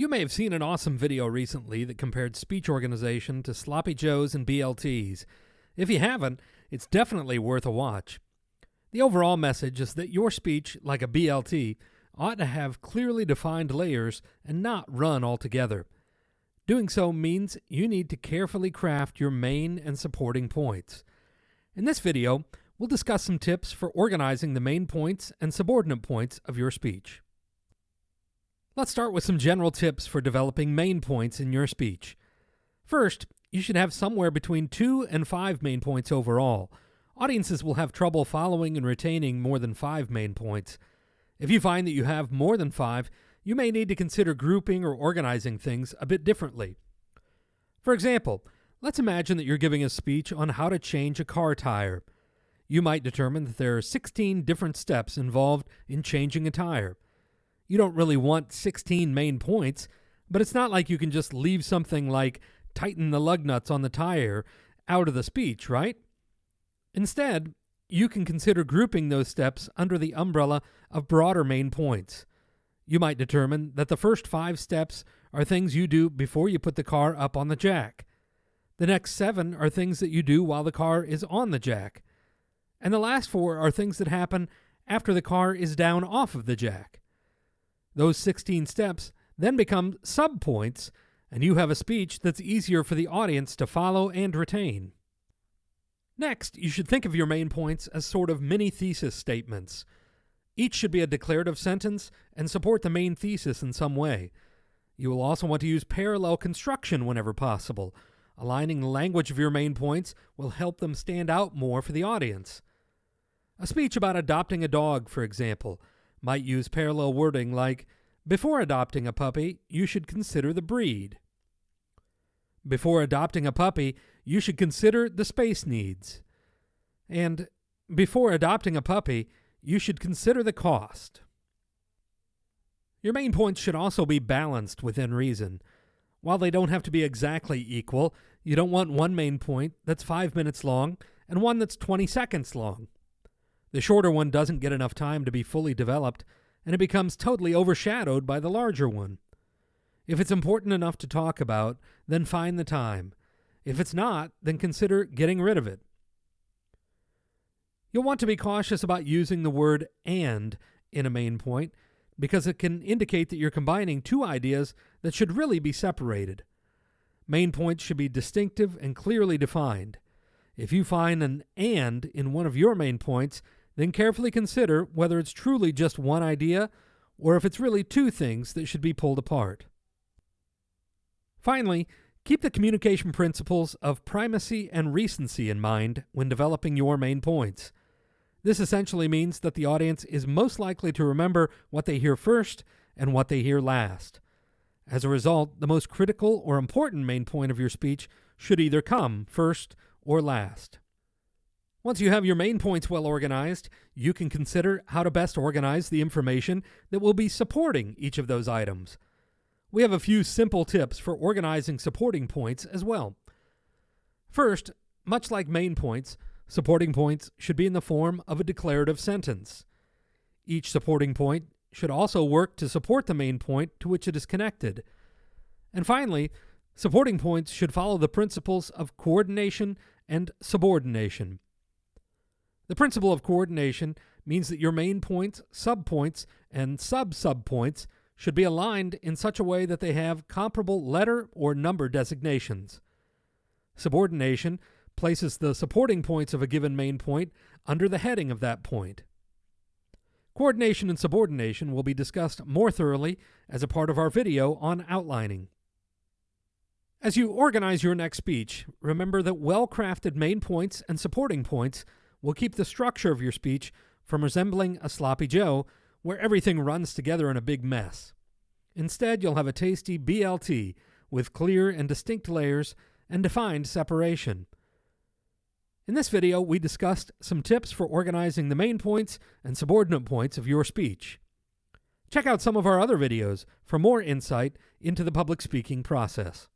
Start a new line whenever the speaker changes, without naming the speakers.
You may have seen an awesome video recently that compared speech organization to sloppy joes and BLTs. If you haven't, it's definitely worth a watch. The overall message is that your speech, like a BLT, ought to have clearly defined layers and not run altogether. Doing so means you need to carefully craft your main and supporting points. In this video, we'll discuss some tips for organizing the main points and subordinate points of your speech. Let's start with some general tips for developing main points in your speech. First, you should have somewhere between two and five main points overall. Audiences will have trouble following and retaining more than five main points. If you find that you have more than five, you may need to consider grouping or organizing things a bit differently. For example, let's imagine that you're giving a speech on how to change a car tire. You might determine that there are 16 different steps involved in changing a tire. You don't really want 16 main points, but it's not like you can just leave something like tighten the lug nuts on the tire out of the speech, right? Instead, you can consider grouping those steps under the umbrella of broader main points. You might determine that the first five steps are things you do before you put the car up on the jack. The next seven are things that you do while the car is on the jack. And the last four are things that happen after the car is down off of the jack. Those 16 steps then become subpoints, and you have a speech that's easier for the audience to follow and retain. Next, you should think of your main points as sort of mini thesis statements. Each should be a declarative sentence and support the main thesis in some way. You will also want to use parallel construction whenever possible. Aligning the language of your main points will help them stand out more for the audience. A speech about adopting a dog, for example, might use parallel wording like, Before adopting a puppy, you should consider the breed. Before adopting a puppy, you should consider the space needs. And before adopting a puppy, you should consider the cost. Your main points should also be balanced within reason. While they don't have to be exactly equal, you don't want one main point that's 5 minutes long and one that's 20 seconds long. The shorter one doesn't get enough time to be fully developed, and it becomes totally overshadowed by the larger one. If it's important enough to talk about, then find the time. If it's not, then consider getting rid of it. You'll want to be cautious about using the word and in a main point because it can indicate that you're combining two ideas that should really be separated. Main points should be distinctive and clearly defined. If you find an and in one of your main points, then carefully consider whether it's truly just one idea or if it's really two things that should be pulled apart. Finally, keep the communication principles of primacy and recency in mind when developing your main points. This essentially means that the audience is most likely to remember what they hear first and what they hear last. As a result, the most critical or important main point of your speech should either come first or last. Once you have your main points well organized, you can consider how to best organize the information that will be supporting each of those items. We have a few simple tips for organizing supporting points as well. First, much like main points, supporting points should be in the form of a declarative sentence. Each supporting point should also work to support the main point to which it is connected. And finally, supporting points should follow the principles of coordination and subordination. The principle of coordination means that your main points, subpoints, and sub-subpoints should be aligned in such a way that they have comparable letter or number designations. Subordination places the supporting points of a given main point under the heading of that point. Coordination and subordination will be discussed more thoroughly as a part of our video on outlining. As you organize your next speech, remember that well-crafted main points and supporting points will keep the structure of your speech from resembling a sloppy Joe where everything runs together in a big mess. Instead, you'll have a tasty BLT with clear and distinct layers and defined separation. In this video, we discussed some tips for organizing the main points and subordinate points of your speech. Check out some of our other videos for more insight into the public speaking process.